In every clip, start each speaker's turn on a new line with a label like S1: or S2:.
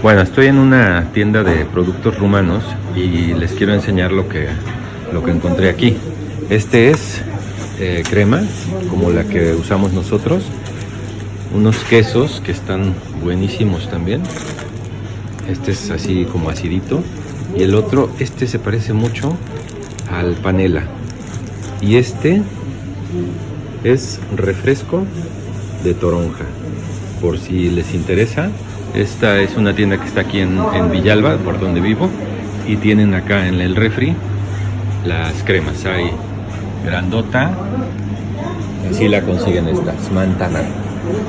S1: Bueno, estoy en una tienda de productos rumanos y les quiero enseñar lo que, lo que encontré aquí. Este es eh, crema, como la que usamos nosotros. Unos quesos que están buenísimos también. Este es así como acidito. Y el otro, este se parece mucho al panela. Y este es refresco de toronja. Por si les interesa, esta es una tienda que está aquí en, Villalba, por donde vivo. Y tienen acá en el refri las cremas. Hay grandota. Así la consiguen estas, mantana.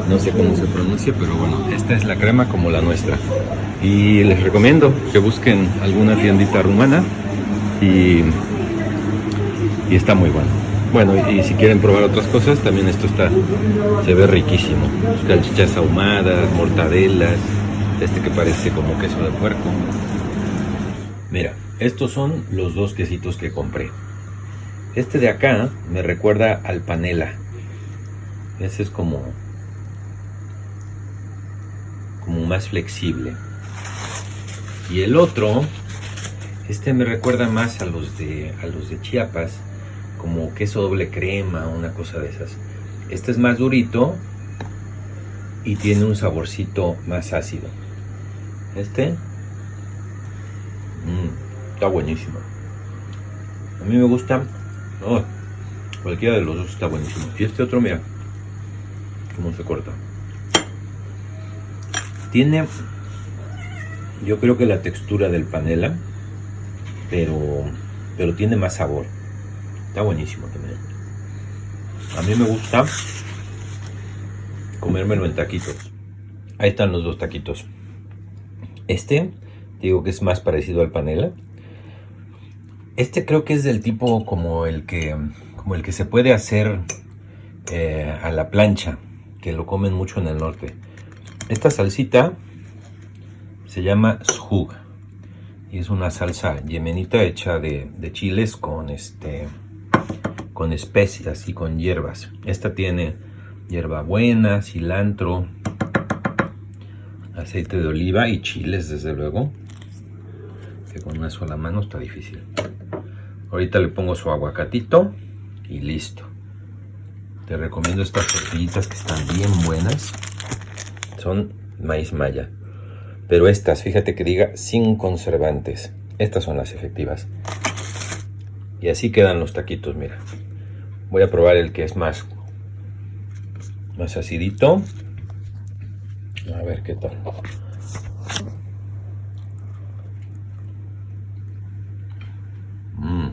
S1: No sé cómo se pronuncia, pero bueno, esta es la crema como la nuestra. Y les recomiendo que busquen alguna tiendita rumana y, y está muy bueno. Bueno, y si quieren probar otras cosas, también esto está, se ve riquísimo. Salchichas ahumadas, mortadelas, este que parece como queso de puerco. Mira, estos son los dos quesitos que compré. Este de acá me recuerda al panela. Ese es como, como más flexible. Y el otro, este me recuerda más a los de, a los de Chiapas como queso doble crema, una cosa de esas. Este es más durito y tiene un saborcito más ácido. Este mm, está buenísimo. A mí me gusta. cualquiera de los dos está buenísimo. Y este otro, mira, cómo se corta. Tiene, yo creo que la textura del panela, pero, pero tiene más sabor. Está buenísimo también. A mí me gusta comérmelo en taquitos. Ahí están los dos taquitos. Este, digo que es más parecido al panela. Este creo que es del tipo como el que, como el que se puede hacer eh, a la plancha, que lo comen mucho en el norte. Esta salsita se llama shug y es una salsa yemenita hecha de, de chiles con este con especias y con hierbas. Esta tiene hierbabuena, cilantro, aceite de oliva y chiles, desde luego. Que con una sola mano está difícil. Ahorita le pongo su aguacatito y listo. Te recomiendo estas tortillitas que están bien buenas. Son maíz maya. Pero estas, fíjate que diga sin conservantes. Estas son las efectivas. Y así quedan los taquitos, mira. Voy a probar el que es más, más acidito. A ver qué tal. Mm.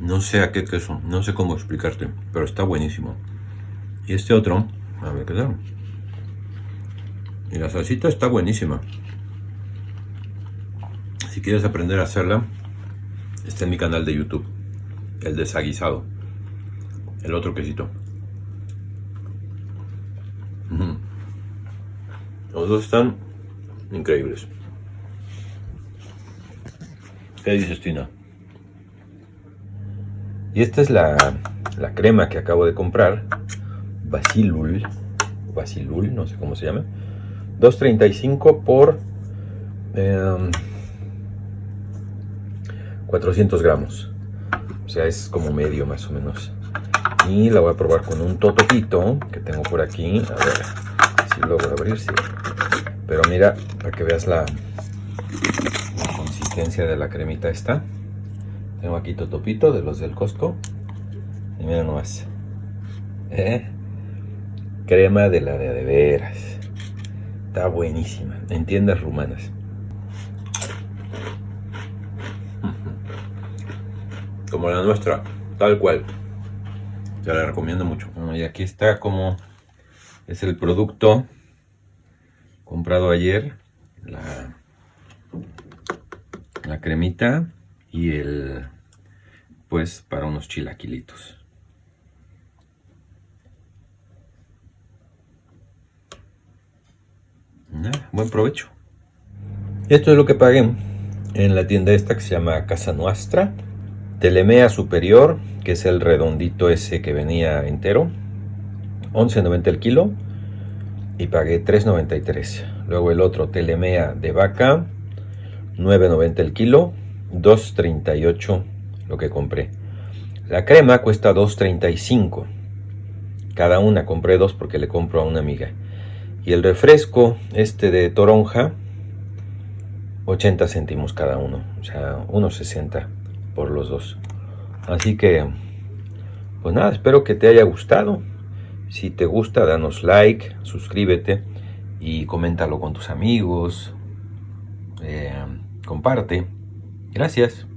S1: No sé a qué queso, no sé cómo explicarte, pero está buenísimo. Y este otro, a ver qué tal. Y la salsita está buenísima. Si quieres aprender a hacerla, Está en mi canal de YouTube. El desaguisado. El otro quesito. Los dos están increíbles. ¿Qué dices, Tina? Y esta es la, la crema que acabo de comprar. Basilul. Basilul, no sé cómo se llama. 2.35 por... Eh, 400 gramos. O sea, es como medio más o menos. Y la voy a probar con un totopito que tengo por aquí. A ver si logro abrir, sí. Pero mira, para que veas la, consistencia de la cremita esta. Tengo aquí totopito de los del Costco. Y mira nomás. ¿Eh? Crema de la de, de veras. Está buenísima. En tiendas rumanas. Como la nuestra, tal cual. Te la recomiendo mucho. y aquí está como es el producto comprado ayer. La, la cremita y el pues para unos chilaquilitos. buen provecho. Esto es lo que pagué en la tienda esta que se llama Casa Nuestra. Telemea superior, que es el redondito ese que venía entero, 11.90 el kilo. y pagué 3.93. Luego el otro Telemea de vaca, 9.90 el kilo, 2.38 lo que compré. La crema cuesta 2.35. Cada una compré dos porque le compro a una amiga. Y el refresco, este de toronja, 80 céntimos cada uno. O sea, 1.60 por los dos. Así que, pues nada, espero que te haya gustado. Si te gusta, danos like, suscríbete y coméntalo con tus amigos. Eh, comparte. Gracias.